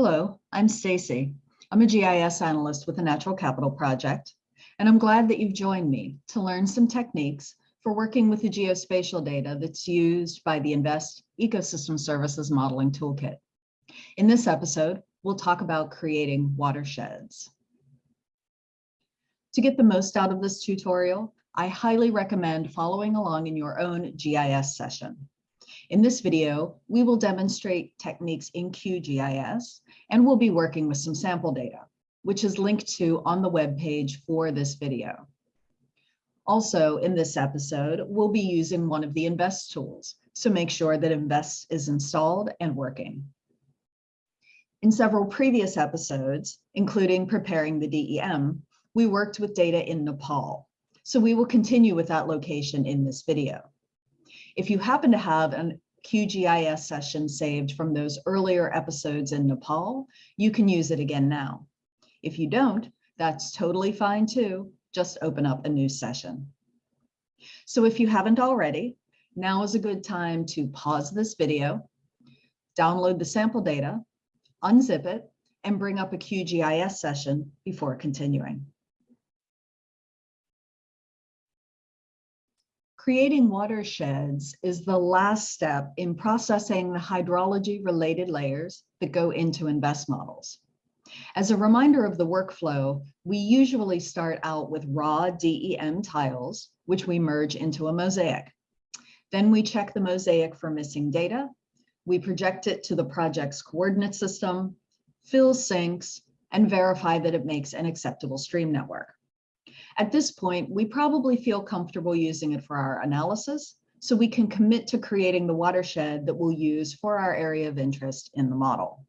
Hello, I'm Stacy. I'm a GIS analyst with the Natural Capital Project, and I'm glad that you've joined me to learn some techniques for working with the geospatial data that's used by the InVEST Ecosystem Services Modeling Toolkit. In this episode, we'll talk about creating watersheds. To get the most out of this tutorial, I highly recommend following along in your own GIS session. In this video, we will demonstrate techniques in QGIS, and we'll be working with some sample data, which is linked to on the web page for this video. Also, in this episode, we'll be using one of the InVEST tools, so make sure that InVEST is installed and working. In several previous episodes, including preparing the DEM, we worked with data in Nepal, so we will continue with that location in this video. If you happen to have an QGIS session saved from those earlier episodes in Nepal, you can use it again now. If you don't, that's totally fine too. Just open up a new session. So if you haven't already, now is a good time to pause this video, download the sample data, unzip it, and bring up a QGIS session before continuing. Creating watersheds is the last step in processing the hydrology related layers that go into InVEST models. As a reminder of the workflow, we usually start out with raw DEM tiles, which we merge into a mosaic. Then we check the mosaic for missing data. We project it to the project's coordinate system, fill sinks, and verify that it makes an acceptable stream network. At this point, we probably feel comfortable using it for our analysis, so we can commit to creating the watershed that we'll use for our area of interest in the model.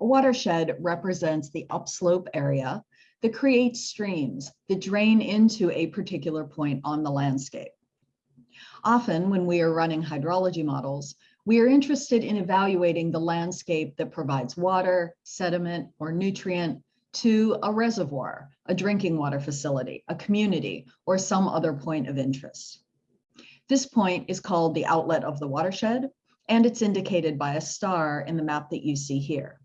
A watershed represents the upslope area that creates streams that drain into a particular point on the landscape. Often when we are running hydrology models, we are interested in evaluating the landscape that provides water, sediment, or nutrient to a reservoir, a drinking water facility, a community, or some other point of interest. This point is called the outlet of the watershed, and it's indicated by a star in the map that you see here.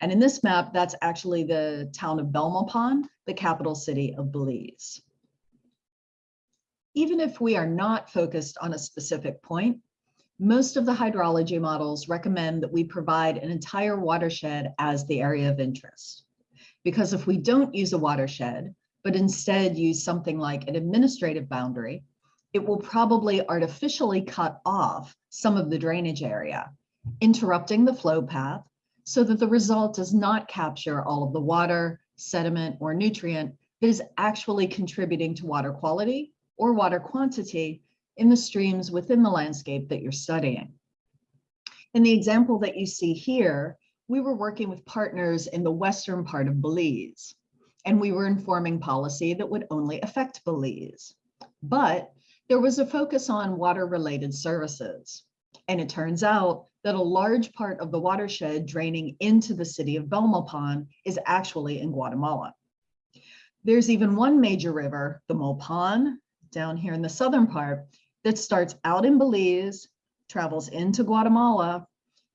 And in this map, that's actually the town of Belmopan, the capital city of Belize. Even if we are not focused on a specific point, most of the hydrology models recommend that we provide an entire watershed as the area of interest. Because if we don't use a watershed, but instead use something like an administrative boundary, it will probably artificially cut off some of the drainage area, interrupting the flow path so that the result does not capture all of the water, sediment, or nutrient that is actually contributing to water quality or water quantity in the streams within the landscape that you're studying. In the example that you see here, we were working with partners in the western part of Belize, and we were informing policy that would only affect Belize. But there was a focus on water-related services. And it turns out that a large part of the watershed draining into the city of Belmopan is actually in Guatemala. There's even one major river, the Mopan, down here in the southern part, that starts out in Belize, travels into Guatemala,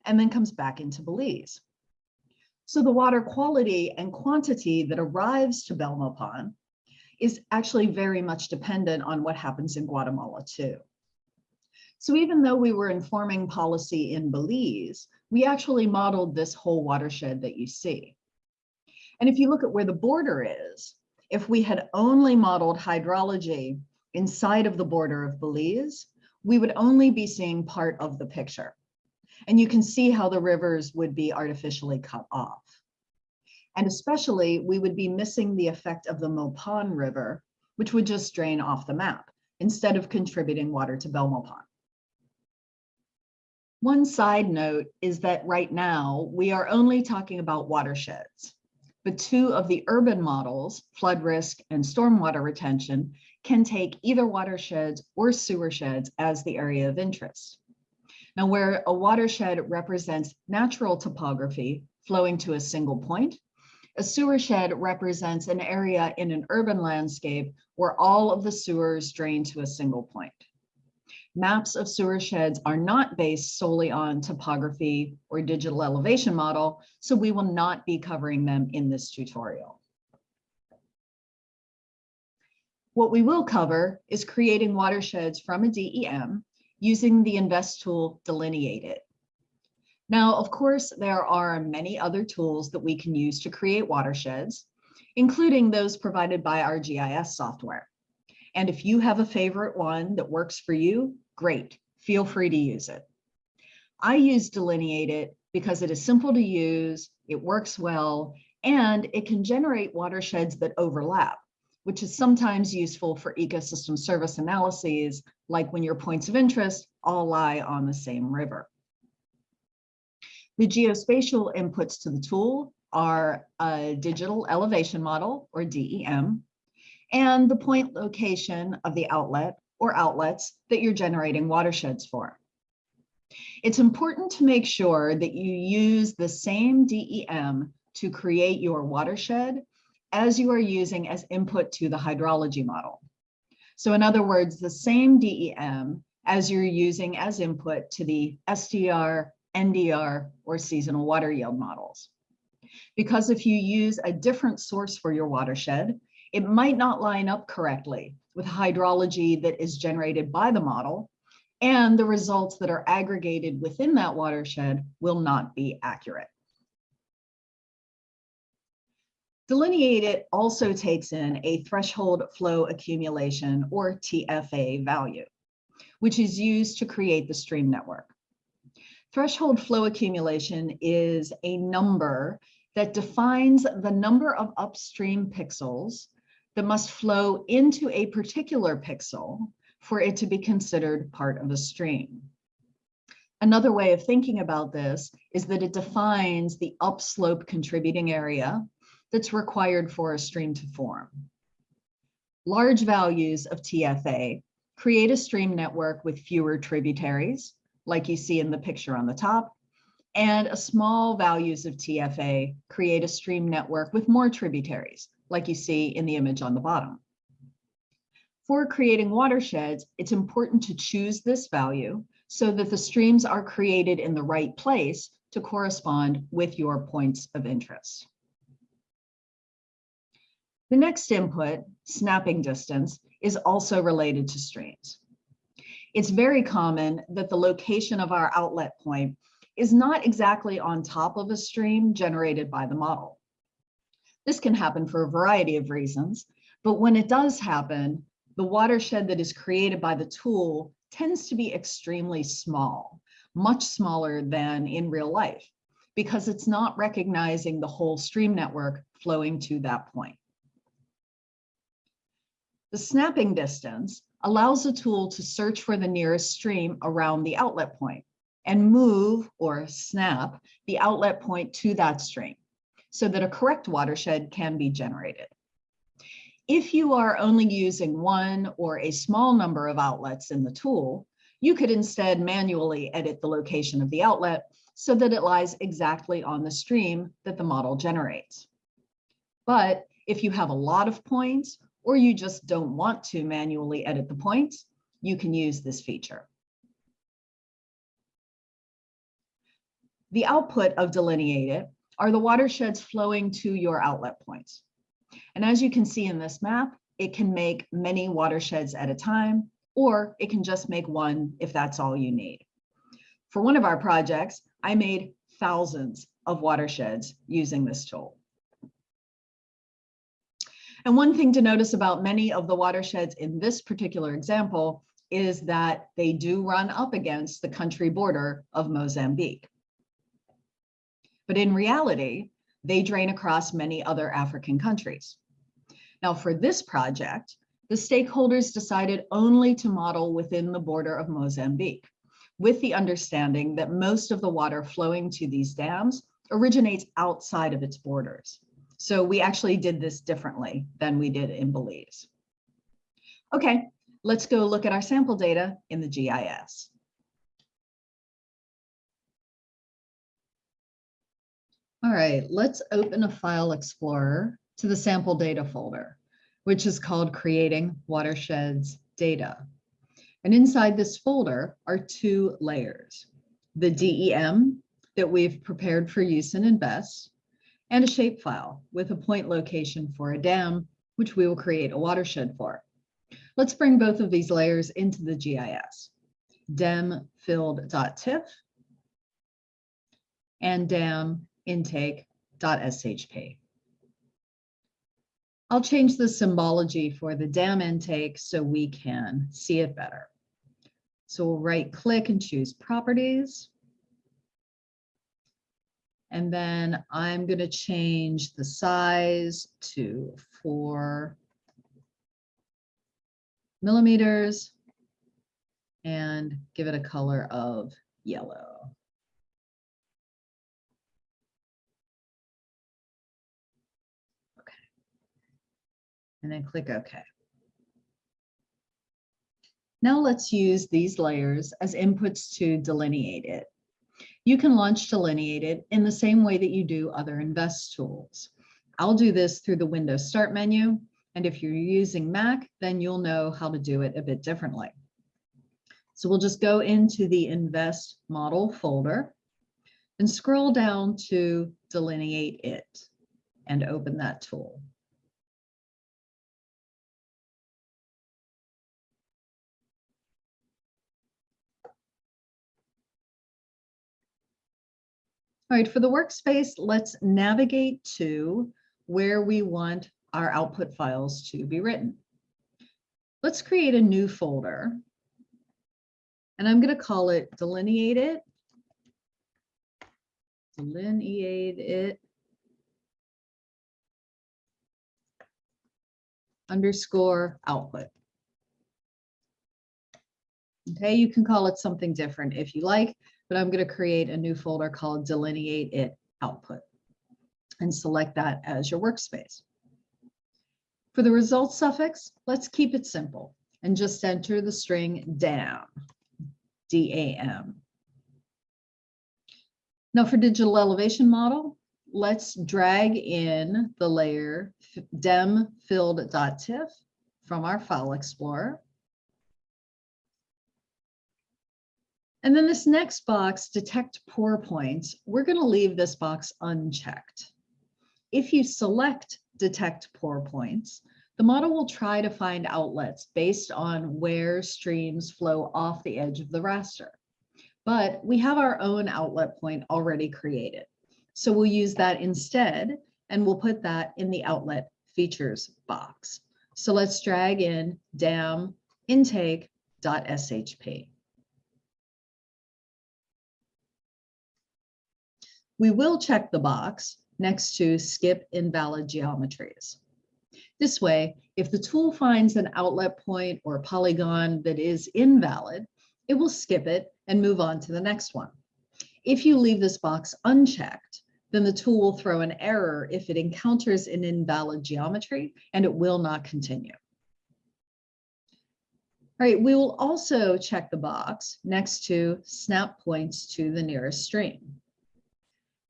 and then comes back into Belize. So the water quality and quantity that arrives to Belmopan is actually very much dependent on what happens in Guatemala too. So even though we were informing policy in Belize, we actually modeled this whole watershed that you see. And if you look at where the border is, if we had only modeled hydrology inside of the border of Belize, we would only be seeing part of the picture. And you can see how the rivers would be artificially cut off. And especially, we would be missing the effect of the Mopan River, which would just drain off the map instead of contributing water to Belmopan. One side note is that right now we are only talking about watersheds, but two of the urban models, flood risk and stormwater retention, can take either watersheds or sewer sheds as the area of interest. Now, where a watershed represents natural topography flowing to a single point, a sewer shed represents an area in an urban landscape where all of the sewers drain to a single point. maps of sewer sheds are not based solely on topography or digital elevation model, so we will not be covering them in this tutorial. What we will cover is creating watersheds from a DEM using the InVEST tool Delineate It. Now, of course, there are many other tools that we can use to create watersheds, including those provided by our GIS software. And if you have a favorite one that works for you, great, feel free to use it. I use Delineate It because it is simple to use, it works well, and it can generate watersheds that overlap, which is sometimes useful for ecosystem service analyses, like when your points of interest all lie on the same river. The geospatial inputs to the tool are a digital elevation model or DEM and the point location of the outlet or outlets that you're generating watersheds for. It's important to make sure that you use the same DEM to create your watershed as you are using as input to the hydrology model. So in other words, the same DEM as you're using as input to the SDR NDR, or seasonal water yield models. Because if you use a different source for your watershed, it might not line up correctly with hydrology that is generated by the model, and the results that are aggregated within that watershed will not be accurate. Delineate It also takes in a threshold flow accumulation or TFA value, which is used to create the stream network. Threshold flow accumulation is a number that defines the number of upstream pixels that must flow into a particular pixel for it to be considered part of a stream. Another way of thinking about this is that it defines the upslope contributing area that's required for a stream to form. Large values of TFA create a stream network with fewer tributaries like you see in the picture on the top, and a small values of TFA create a stream network with more tributaries, like you see in the image on the bottom. For creating watersheds, it's important to choose this value so that the streams are created in the right place to correspond with your points of interest. The next input, snapping distance, is also related to streams it's very common that the location of our outlet point is not exactly on top of a stream generated by the model. This can happen for a variety of reasons, but when it does happen, the watershed that is created by the tool tends to be extremely small, much smaller than in real life, because it's not recognizing the whole stream network flowing to that point. The snapping distance allows the tool to search for the nearest stream around the outlet point and move or snap the outlet point to that stream so that a correct watershed can be generated. If you are only using one or a small number of outlets in the tool, you could instead manually edit the location of the outlet so that it lies exactly on the stream that the model generates. But if you have a lot of points or you just don't want to manually edit the point, you can use this feature. The output of Delineate It are the watersheds flowing to your outlet points. And as you can see in this map, it can make many watersheds at a time, or it can just make one if that's all you need. For one of our projects, I made thousands of watersheds using this tool. And one thing to notice about many of the watersheds in this particular example is that they do run up against the country border of Mozambique. But in reality, they drain across many other African countries. Now for this project, the stakeholders decided only to model within the border of Mozambique, with the understanding that most of the water flowing to these dams originates outside of its borders. So we actually did this differently than we did in Belize. Okay, let's go look at our sample data in the GIS. All right, let's open a file explorer to the sample data folder, which is called creating watersheds data. And inside this folder are two layers, the DEM that we've prepared for use in InVEST, and a shapefile with a point location for a dam, which we will create a watershed for. Let's bring both of these layers into the GIS. Dem filled.tif and dam intake.shp. I'll change the symbology for the dam intake so we can see it better. So we'll right click and choose properties. And then I'm going to change the size to four millimeters and give it a color of yellow. Okay. And then click OK. Now let's use these layers as inputs to delineate it. You can launch Delineate It in the same way that you do other InVEST tools. I'll do this through the Windows Start menu, and if you're using Mac, then you'll know how to do it a bit differently. So we'll just go into the InVEST Model folder and scroll down to Delineate It and open that tool. All right, for the workspace, let's navigate to where we want our output files to be written. Let's create a new folder. And I'm going to call it delineate it. Delineate it. Underscore output. Okay, you can call it something different if you like but I'm going to create a new folder called delineate it output and select that as your workspace. For the result suffix, let's keep it simple and just enter the string dam, D-A-M. Now for digital elevation model, let's drag in the layer dem filled.tif from our file explorer. And then this next box, detect pour points, we're going to leave this box unchecked. If you select detect pour points, the model will try to find outlets based on where streams flow off the edge of the raster. But we have our own outlet point already created. So we'll use that instead, and we'll put that in the outlet features box. So let's drag in dam intake.shp. we will check the box next to skip invalid geometries. This way, if the tool finds an outlet point or polygon that is invalid, it will skip it and move on to the next one. If you leave this box unchecked, then the tool will throw an error if it encounters an invalid geometry and it will not continue. All right, we will also check the box next to snap points to the nearest stream.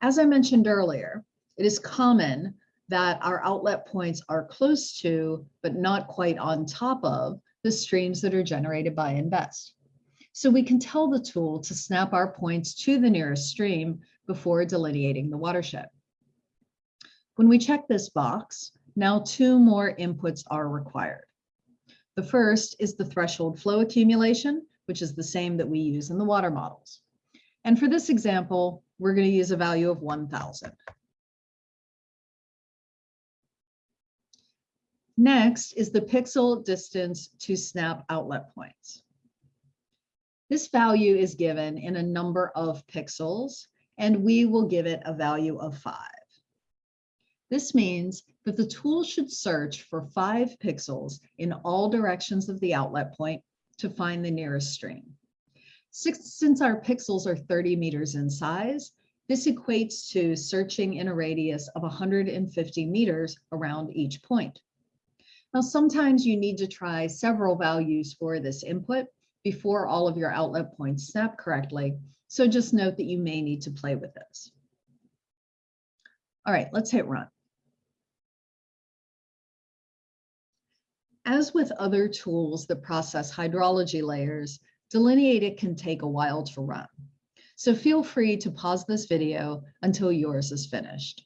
As I mentioned earlier, it is common that our outlet points are close to, but not quite on top of, the streams that are generated by InVEST. So we can tell the tool to snap our points to the nearest stream before delineating the watershed. When we check this box, now two more inputs are required. The first is the threshold flow accumulation, which is the same that we use in the water models. And for this example, we're going to use a value of 1000. Next is the pixel distance to snap outlet points. This value is given in a number of pixels, and we will give it a value of five. This means that the tool should search for five pixels in all directions of the outlet point to find the nearest stream. Since our pixels are 30 meters in size, this equates to searching in a radius of 150 meters around each point. Now, sometimes you need to try several values for this input before all of your outlet points snap correctly. So just note that you may need to play with this. All right, let's hit run. As with other tools that process hydrology layers, Delineate It can take a while to run. So feel free to pause this video until yours is finished.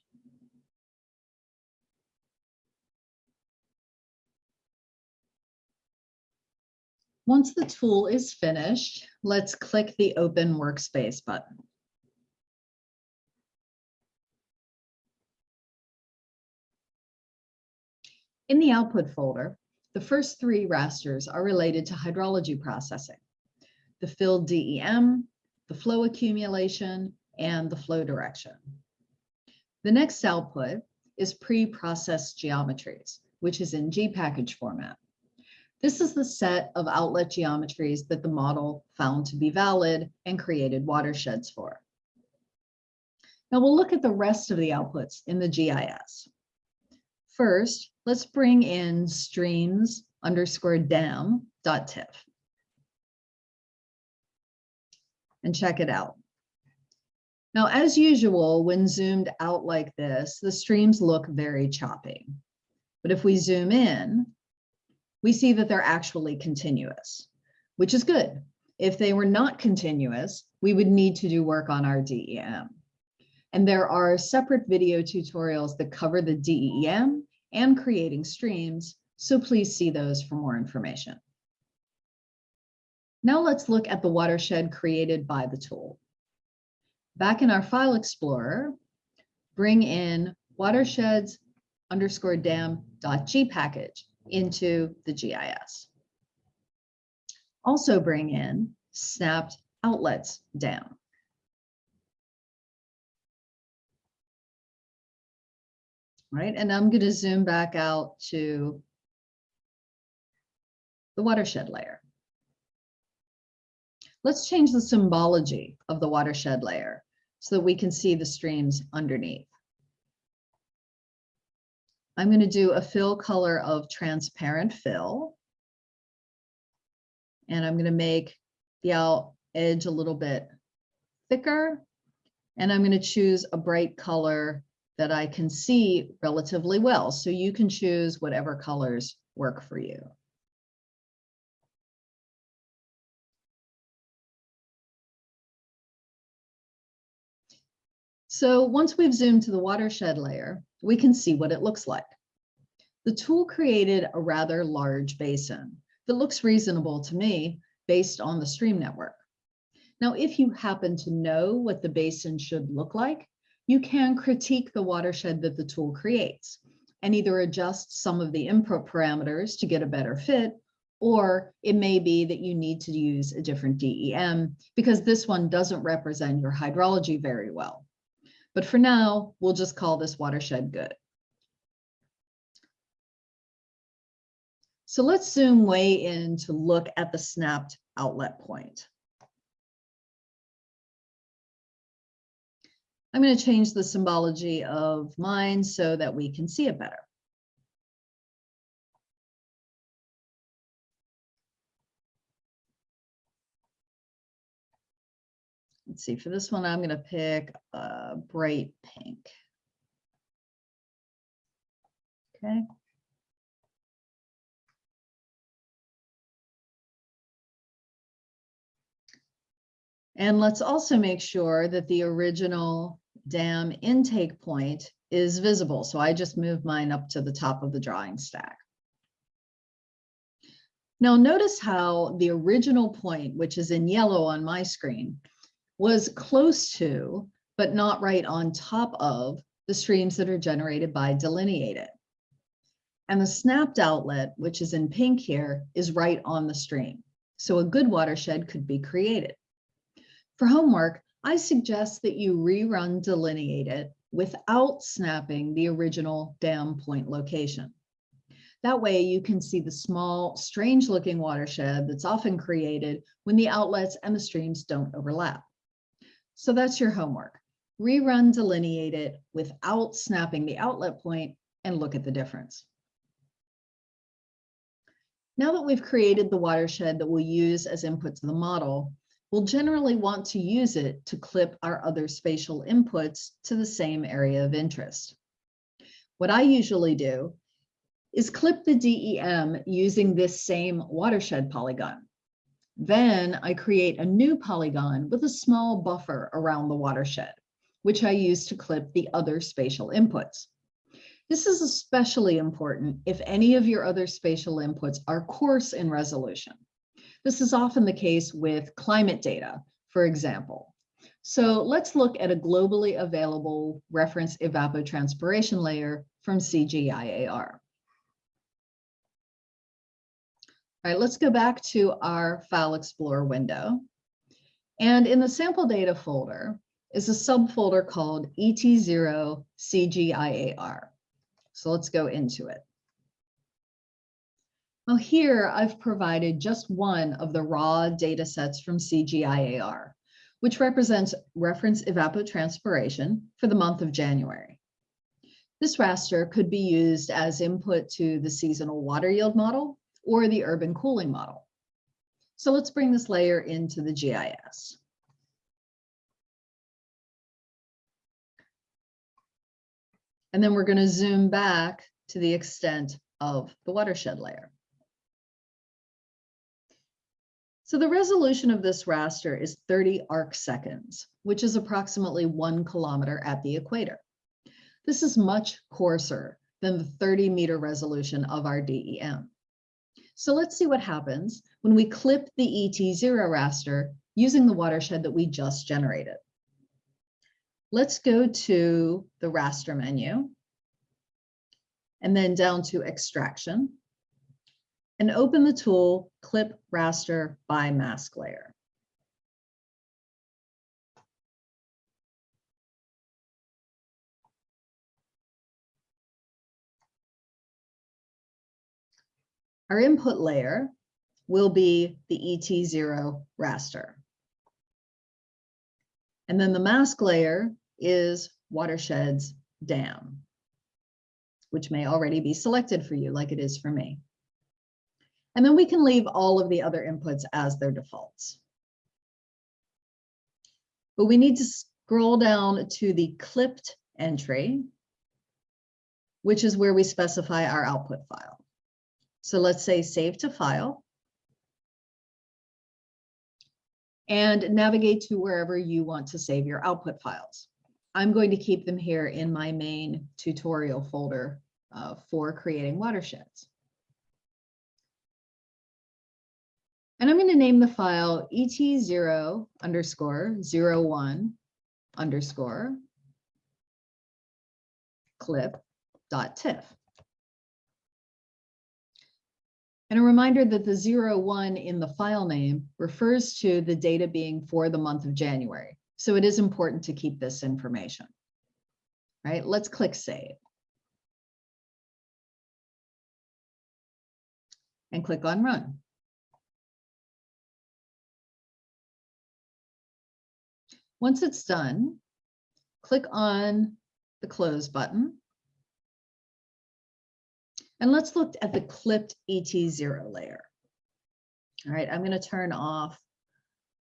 Once the tool is finished, let's click the Open Workspace button. In the output folder, the first three rasters are related to hydrology processing, the filled DEM, the flow accumulation, and the flow direction. The next output is pre-processed geometries, which is in G-package format. This is the set of outlet geometries that the model found to be valid and created watersheds for. Now we'll look at the rest of the outputs in the GIS. First, let's bring in streams underscore dam.tif and check it out. Now, as usual, when zoomed out like this, the streams look very choppy. But if we zoom in, we see that they're actually continuous, which is good. If they were not continuous, we would need to do work on our DEM. And there are separate video tutorials that cover the DEM and creating streams, so please see those for more information. Now let's look at the watershed created by the tool. Back in our file explorer, bring in watersheds underscore dam dot g package into the GIS. Also bring in snapped outlets dam. Right, and I'm going to zoom back out to the watershed layer. Let's change the symbology of the watershed layer so that we can see the streams underneath. I'm going to do a fill color of transparent fill. And I'm going to make the out edge a little bit thicker. And I'm going to choose a bright color that I can see relatively well. So you can choose whatever colors work for you. So once we've zoomed to the watershed layer, we can see what it looks like. The tool created a rather large basin that looks reasonable to me based on the stream network. Now, if you happen to know what the basin should look like, you can critique the watershed that the tool creates and either adjust some of the input parameters to get a better fit, or it may be that you need to use a different DEM because this one doesn't represent your hydrology very well. But for now, we'll just call this watershed good. So let's zoom way in to look at the snapped outlet point. I'm going to change the symbology of mine so that we can see it better. Let's see, for this one, I'm going to pick a bright pink. Okay. And let's also make sure that the original dam intake point is visible. So I just moved mine up to the top of the drawing stack. Now notice how the original point, which is in yellow on my screen, was close to, but not right on top of the streams that are generated by Delineate It. And the snapped outlet, which is in pink here, is right on the stream. So a good watershed could be created. For homework, I suggest that you rerun Delineate It without snapping the original dam point location. That way you can see the small, strange looking watershed that's often created when the outlets and the streams don't overlap. So that's your homework. Rerun Delineate It without snapping the outlet point and look at the difference. Now that we've created the watershed that we'll use as input to the model, we'll generally want to use it to clip our other spatial inputs to the same area of interest. What I usually do is clip the DEM using this same watershed polygon. Then I create a new polygon with a small buffer around the watershed, which I use to clip the other spatial inputs. This is especially important if any of your other spatial inputs are coarse in resolution. This is often the case with climate data, for example. So let's look at a globally available reference evapotranspiration layer from CGIAR. All right, let's go back to our File Explorer window. And in the sample data folder is a subfolder called ET0 CGIAR. So let's go into it. Well, here I've provided just one of the raw data sets from CGIAR, which represents reference evapotranspiration for the month of January. This raster could be used as input to the seasonal water yield model or the urban cooling model. So let's bring this layer into the GIS. And then we're going to zoom back to the extent of the watershed layer. So the resolution of this raster is 30 arc seconds, which is approximately one kilometer at the equator. This is much coarser than the 30 meter resolution of our DEM. So let's see what happens when we clip the ET0 raster using the watershed that we just generated. Let's go to the raster menu and then down to extraction and open the tool clip raster by mask layer. Our input layer will be the ET0 raster. And then the mask layer is watersheds dam, which may already be selected for you like it is for me. And then we can leave all of the other inputs as their defaults. But we need to scroll down to the clipped entry, which is where we specify our output file. So let's say save to file. And navigate to wherever you want to save your output files. I'm going to keep them here in my main tutorial folder uh, for creating watersheds. And I'm going to name the file et0 underscore 01 underscore clip.tiff. And a reminder that the 01 in the file name refers to the data being for the month of January. So it is important to keep this information. Right, let's click save. And click on run. Once it's done, click on the close button and let's look at the clipped ET0 layer. All right, I'm going to turn off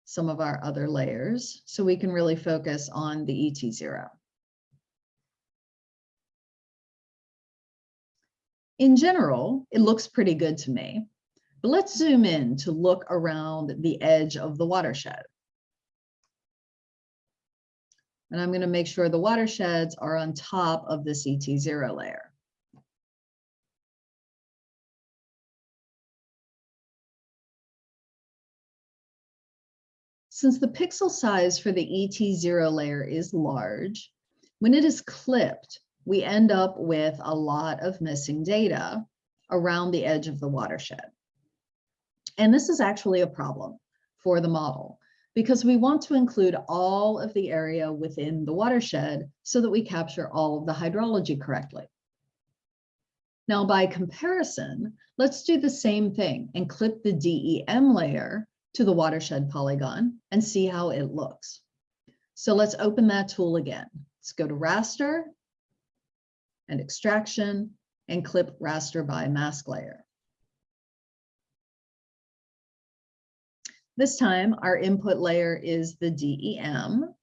some of our other layers so we can really focus on the ET0. In general, it looks pretty good to me, but let's zoom in to look around the edge of the watershed. And I'm going to make sure the watersheds are on top of this ET0 layer. Since the pixel size for the ET0 layer is large, when it is clipped, we end up with a lot of missing data around the edge of the watershed. And this is actually a problem for the model because we want to include all of the area within the watershed so that we capture all of the hydrology correctly. Now, by comparison, let's do the same thing and clip the DEM layer to the watershed polygon and see how it looks. So let's open that tool again. Let's go to raster and extraction and clip raster by mask layer. This time our input layer is the DEM.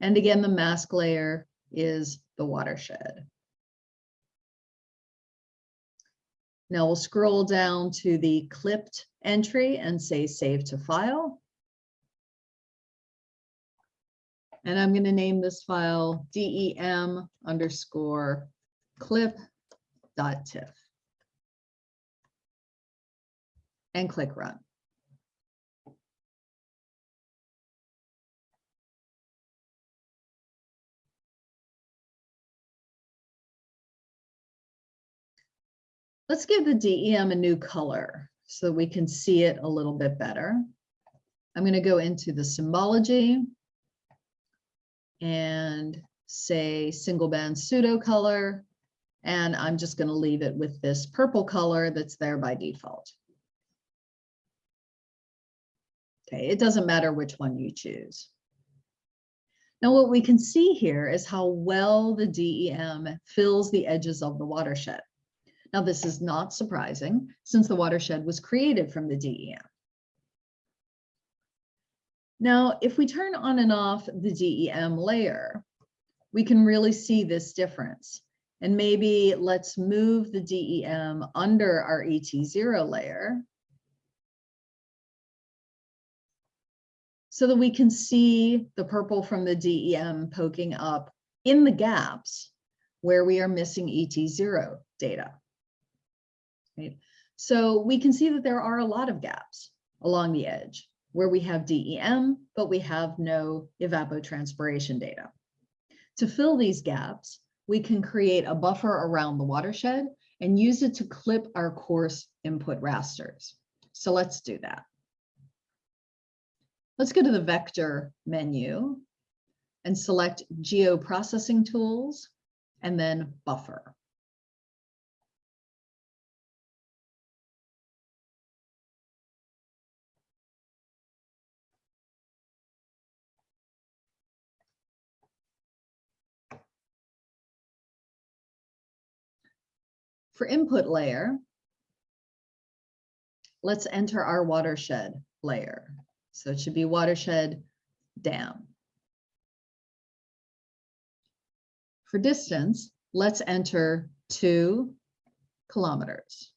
And again, the mask layer is the watershed. Now we'll scroll down to the clipped entry and say save to file. And I'm going to name this file dem underscore clip dot tiff. And click run. Let's give the DEM a new color so we can see it a little bit better. I'm going to go into the symbology and say single band pseudo color. And I'm just going to leave it with this purple color that's there by default. Okay, it doesn't matter which one you choose. Now what we can see here is how well the DEM fills the edges of the watershed. Now, this is not surprising since the watershed was created from the DEM. Now, if we turn on and off the DEM layer, we can really see this difference. And maybe let's move the DEM under our ET0 layer so that we can see the purple from the DEM poking up in the gaps where we are missing ET0 data right? So we can see that there are a lot of gaps along the edge where we have DEM, but we have no evapotranspiration data. To fill these gaps, we can create a buffer around the watershed and use it to clip our coarse input rasters. So let's do that. Let's go to the vector menu and select geoprocessing tools and then buffer. For input layer, let's enter our watershed layer. So it should be watershed dam. For distance, let's enter two kilometers.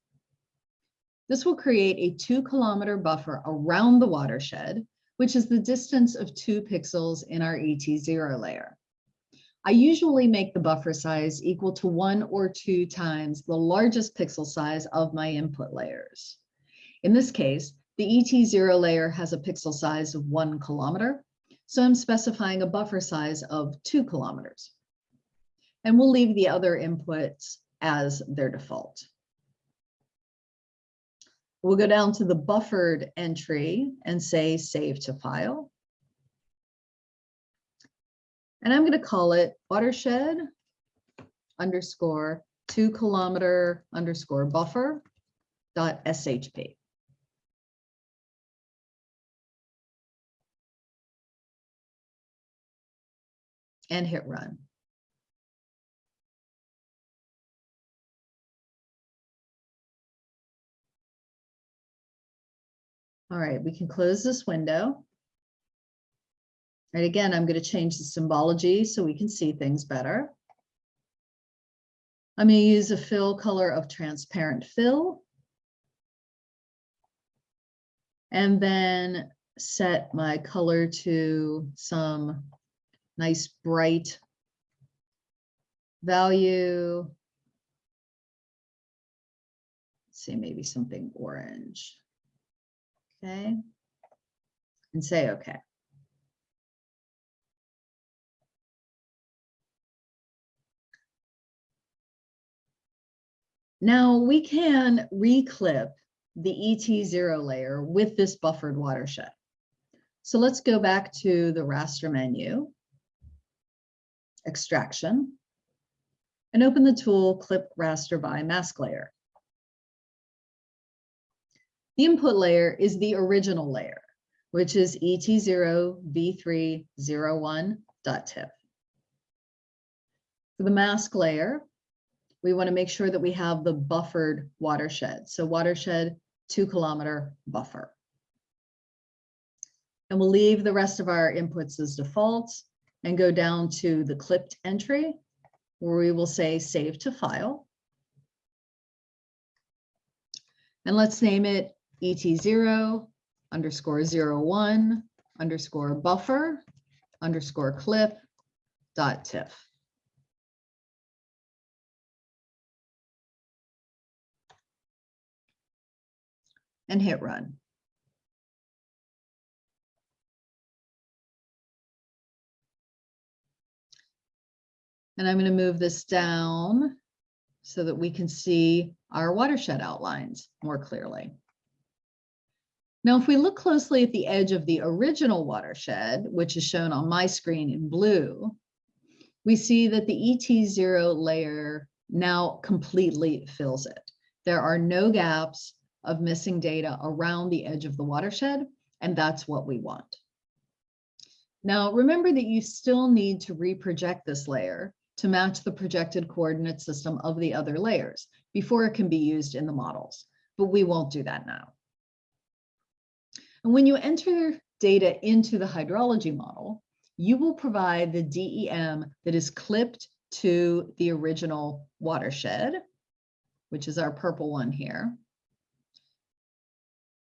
This will create a two kilometer buffer around the watershed, which is the distance of two pixels in our ET0 layer. I usually make the buffer size equal to one or two times the largest pixel size of my input layers. In this case, the ET0 layer has a pixel size of one kilometer, so I'm specifying a buffer size of two kilometers. And we'll leave the other inputs as their default. We'll go down to the buffered entry and say save to file. And I'm going to call it watershed underscore two kilometer underscore buffer dot shp. And hit run. All right, we can close this window. And again, I'm going to change the symbology so we can see things better. I'm going to use a fill color of transparent fill. And then set my color to some nice bright value. See, maybe something orange. Okay. And say okay. Now we can reclip the ET0 layer with this buffered watershed. So let's go back to the raster menu, extraction, and open the tool clip raster by mask layer. The input layer is the original layer, which is ET0 v301.tiff. For the mask layer, we want to make sure that we have the buffered watershed. So watershed two kilometer buffer. And we'll leave the rest of our inputs as defaults and go down to the clipped entry where we will say save to file. And let's name it ET0 underscore zero one underscore buffer underscore clip dot tiff. And hit run. And I'm going to move this down so that we can see our watershed outlines more clearly. Now, if we look closely at the edge of the original watershed, which is shown on my screen in blue, we see that the ET0 layer now completely fills it. There are no gaps of missing data around the edge of the watershed, and that's what we want. Now, remember that you still need to reproject this layer to match the projected coordinate system of the other layers before it can be used in the models, but we won't do that now. And when you enter data into the hydrology model, you will provide the DEM that is clipped to the original watershed, which is our purple one here.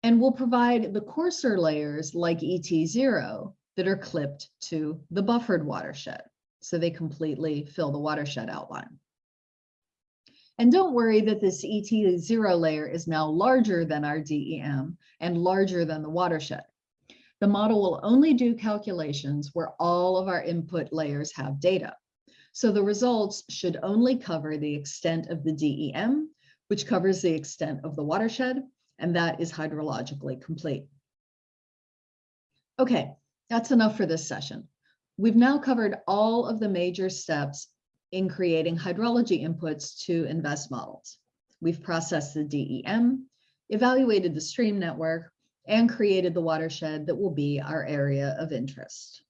And we'll provide the coarser layers like ET0 that are clipped to the buffered watershed. So they completely fill the watershed outline. And don't worry that this ET0 layer is now larger than our DEM and larger than the watershed. The model will only do calculations where all of our input layers have data. So the results should only cover the extent of the DEM, which covers the extent of the watershed, and that is hydrologically complete. Okay, that's enough for this session. We've now covered all of the major steps in creating hydrology inputs to InVEST models. We've processed the DEM, evaluated the stream network, and created the watershed that will be our area of interest.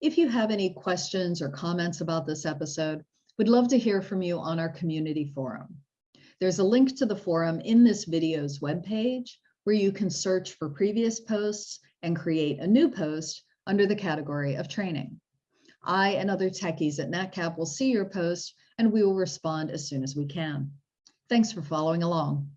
If you have any questions or comments about this episode, we'd love to hear from you on our community forum. There's a link to the forum in this video's webpage where you can search for previous posts and create a new post under the category of training. I and other techies at NatCap will see your post and we will respond as soon as we can. Thanks for following along.